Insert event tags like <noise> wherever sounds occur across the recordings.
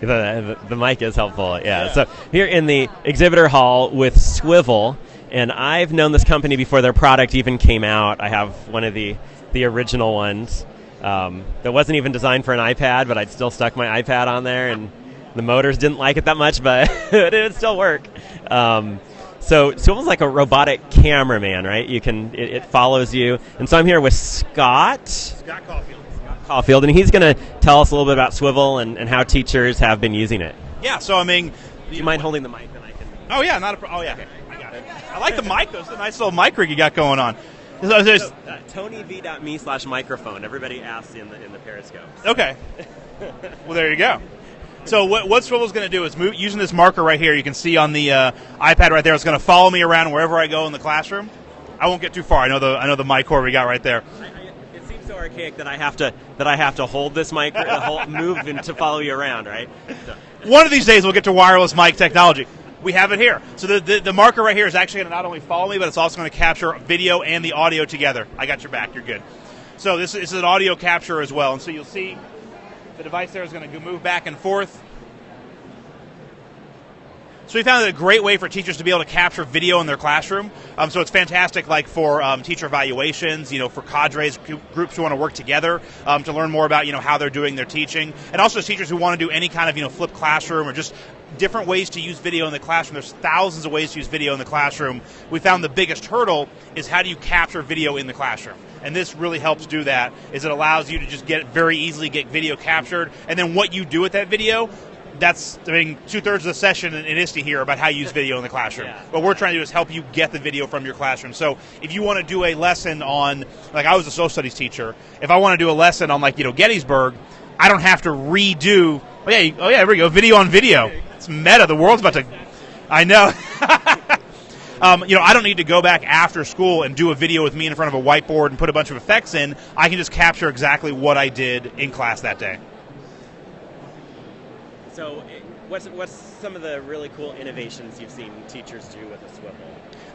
The, the, mic is helpful, yeah. So here in the exhibitor hall with Swivel, and I've known this company before their product even came out. I have one of the the original ones um, that wasn't even designed for an iPad, but I'd still stuck my iPad on there, and the motors didn't like it that much, but <laughs> it would still work. Um, so Swivel's like a robotic cameraman, right? You can it, it follows you, and so I'm here with Scott. Scott Caulfield. Caulfield, and he's going to tell us a little bit about Swivel and, and how teachers have been using it. Yeah, so I mean, Do you mind holding the mic? Then I can. oh yeah, not a pro- oh yeah, I got it. I like the mic. It's a nice little mic rig you got going on. So So, uh, TonyV.me slash microphone. Everybody asks in the in the Periscope. okay. well, there you go. So what, what Swivel's going to do is move using this marker right here. You can see on the uh, iPad right there. It's going to follow me around wherever I go in the classroom. I won't get too far. I know the I know the mic cord we got right there. I, I, it seems so archaic that I have to that I have to hold this mic, hold, move and to follow you around, right? So, One of these days we'll get to wireless mic technology. We have it here. So the, the, the marker right here is actually going to not only follow me, but it's also going to capture video and the audio together. I got your back. You're good. So this, this is an audio capture as well. And so you'll see the device there is going to move back and forth. So we found it a great way for teachers to be able to capture video in their classroom. Um, so it's fantastic, like for um, teacher evaluations, you know, for cadres, groups who want to work together um, to learn more about, you know, how they're doing their teaching, and also teachers who want to do any kind of, you know, flipped classroom or just different ways to use video in the classroom. There's thousands of ways to use video in the classroom. We found the biggest hurdle is how do you capture video in the classroom. And this really helps do that. Is it allows you to just get very easily get video captured, and then what you do with that video that's I mean two thirds of the session in, in ISTE here about how you use video in the classroom. Yeah. What we're trying to do is help you get the video from your classroom. So if you want to do a lesson on like I was a social studies teacher, if I want to do a lesson on like you know Gettysburg, I don't have to redo. Oh yeah, oh yeah, here we go, video on video. It's meta. The world's about to. I know. <laughs> Um, you know, I don't need to go back after school and do a video with me in front of a whiteboard and put a bunch of effects in. I can just capture exactly what I did in class that day. So eh, what's what's some of the really cool innovations you've seen teachers do with a Swivel?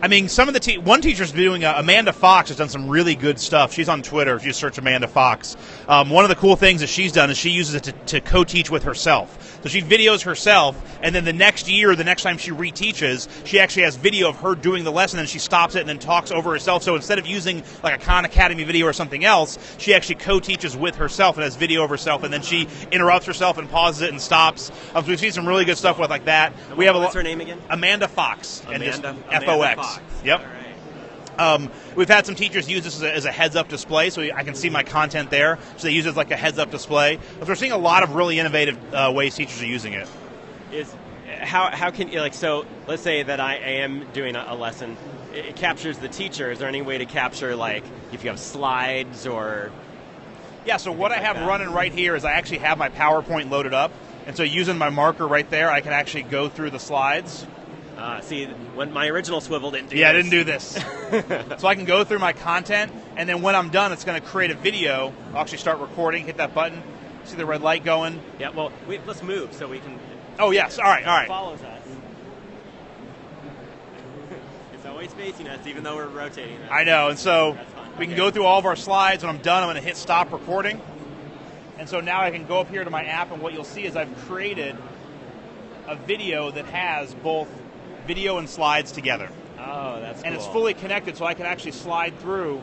I mean, some of the te- one teacher's doing uh, Amanda Fox has done some really good stuff. She's on Twitter. If you search Amanda Fox, um, one of the cool things that she's done is she uses it to, to co-teach with herself. So she videos herself, and then the next year, the next time she reteaches, she actually has video of her doing the lesson, and she stops it and then talks over herself. So instead of using like a Khan Academy video or something else, she actually co-teaches with herself and has video of herself, and then she interrupts herself and pauses it and stops. Um, so we've seen some really good stuff with like that. We have a What's her name again? Amanda Fox, and just Amanda, F Amanda O X. Fox. Yep. Um, we've had some teachers use this as a, as a heads-up display, so I can see my content there. So they use it as like a heads-up display. But we're seeing a lot of really innovative uh, ways teachers are using it. is how how can you like so let's say that I am doing a, a lesson it, it captures the teacher is there any way to capture like if you have slides or Yeah. So what I have running right here is I actually have my PowerPoint loaded up, and so using my marker right there, I can actually go through the slides. uh, see when my original swivel didn't do Yeah, I didn't do this. <laughs> so I can go through my content, and then when I'm done, it's going to create a video. I'll actually start recording. Hit that button. See the red light going. yeah well we, let's move so we can Oh yes. All right. All right. follows us <laughs> it's always facing us even though we're rotating that. I know, and so we can Okay. go through all of our slides. When I'm done, I'm going to hit stop recording. And so now I can go up here to my app, and what you'll see is I've created a video that has both video and slides together. oh that's And it's fully connected, so I can actually slide through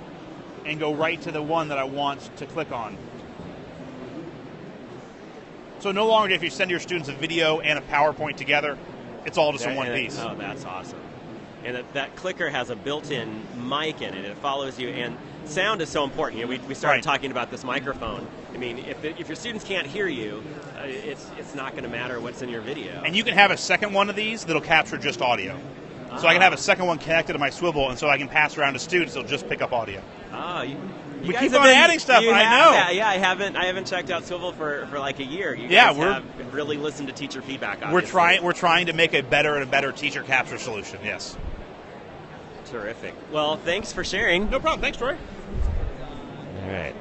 and go right to the one that I want to click on. So no longer if you send your students a video and a PowerPoint together, it's all just in one it- piece. Oh, that's awesome. And that, that clicker has a built-in mic in it. It follows you, and sound is so important. You know, we, we started Right. talking about this microphone. I mean, if, if your students can't hear you, uh, it's it's not going to matter what's in your video. And you can have a second one of these that'll capture just audio. So I can have a second one connected to my swivel, and so I can pass around to students. It'll just pick up audio. oh, you, you We guys keep on been- adding stuff, I know. that. Yeah, I haven't I haven't checked out Swivel for, for like a year. You Yeah, we're- have really listened to teacher feedback. We're trying. We're trying to make a better and a better teacher capture solution. Yes. Terrific. Well, thanks for sharing. No problem. Thanks, Troy. All right.